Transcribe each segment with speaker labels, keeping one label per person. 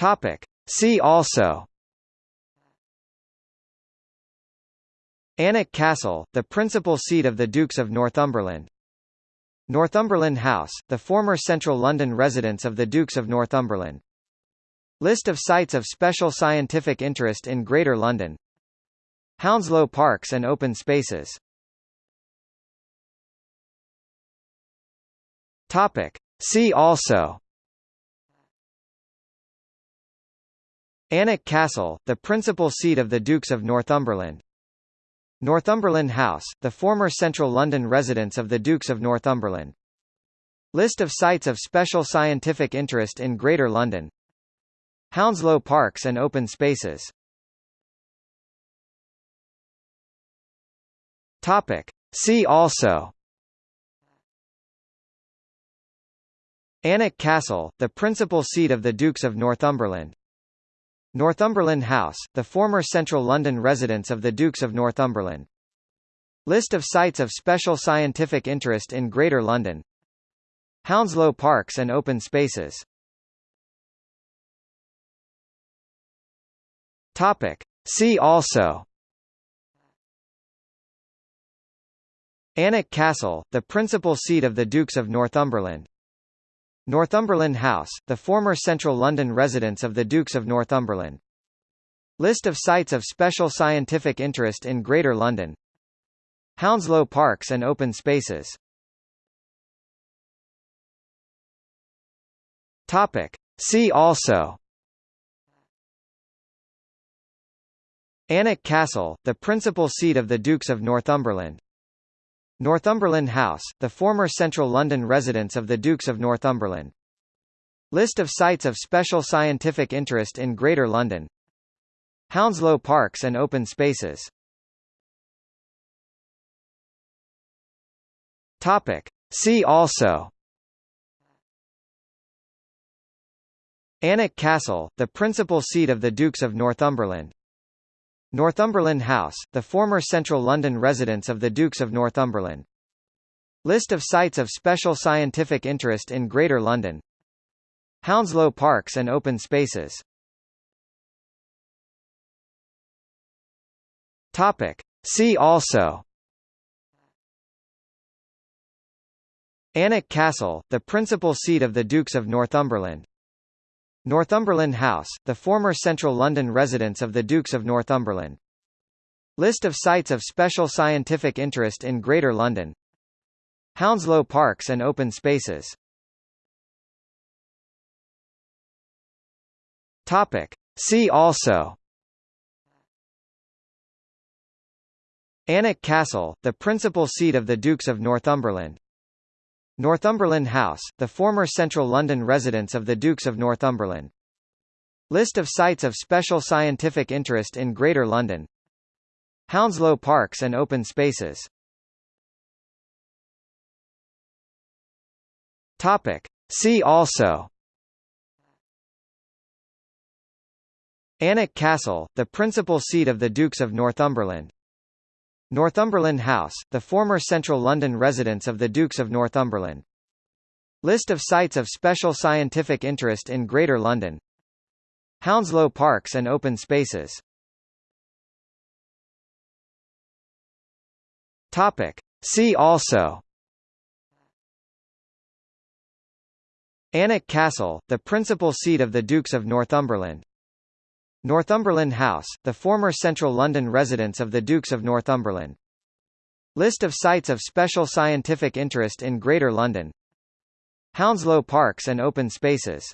Speaker 1: Topic. See also Alnwick Castle, the principal seat of the Dukes of Northumberland. Northumberland House, the former central London residence of the Dukes of Northumberland. List of sites of special scientific interest in Greater London Hounslow Parks and Open Spaces Topic. See also Alnwick Castle, the principal seat of the Dukes of Northumberland. Northumberland House, the former central London residence of the Dukes of Northumberland. List of sites of special scientific interest in Greater London Hounslow Parks and Open Spaces Topic. See also Alnwick Castle, the principal seat of the Dukes of Northumberland. Northumberland House, the former central London residence of the Dukes of Northumberland. List of sites of special scientific interest in Greater London Hounslow Parks and Open Spaces Topic. See also Alnwick Castle, the principal seat of the Dukes of Northumberland. Northumberland House, the former central London residence of the Dukes of Northumberland. List of sites of special scientific interest in Greater London Hounslow Parks and Open Spaces Topic. See also Alnwick Castle, the principal seat of the Dukes of Northumberland. Northumberland House, the former central London residence of the Dukes of Northumberland. List of sites of special scientific interest in Greater London Hounslow Parks and Open Spaces Topic. See also Alnwick Castle, the principal seat of the Dukes of Northumberland. Northumberland House, the former central London residence of the Dukes of Northumberland. List of sites of special scientific interest in Greater London Hounslow Parks and Open Spaces Topic. See also Alnwick Castle, the principal seat of the Dukes of Northumberland. Northumberland House, the former central London residence of the Dukes of Northumberland. List of sites of special scientific interest in Greater London Hounslow Parks and Open Spaces Topic. See also Alnwick Castle, the principal seat of the Dukes of Northumberland. Northumberland House, the former central London residence of the Dukes of Northumberland. List of sites of special scientific interest in Greater London Hounslow Parks and Open Spaces Topic. See also Alnwick Castle, the principal seat of the Dukes of Northumberland. Northumberland House, the former central London residence of the Dukes of Northumberland. List of sites of special scientific interest in Greater London Hounslow Parks and Open Spaces Topic. See also Alnwick Castle, the principal seat of the Dukes of Northumberland. Northumberland House, the former central London residence of the Dukes of Northumberland. List of sites of special scientific interest in Greater London Hounslow Parks and Open Spaces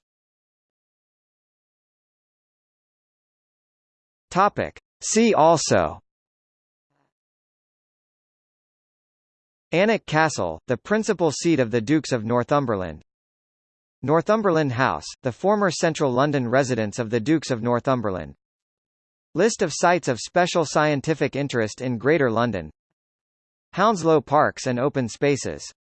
Speaker 1: Topic. See also Alnwick Castle, the principal seat of the Dukes of Northumberland. Northumberland House, the former central London residence of the Dukes of Northumberland. List of sites of special scientific interest in Greater London Hounslow Parks and Open Spaces